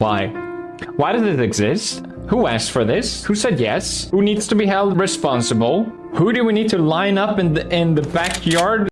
Why? Why does it exist? Who asked for this? Who said yes? Who needs to be held responsible? Who do we need to line up in the in the backyard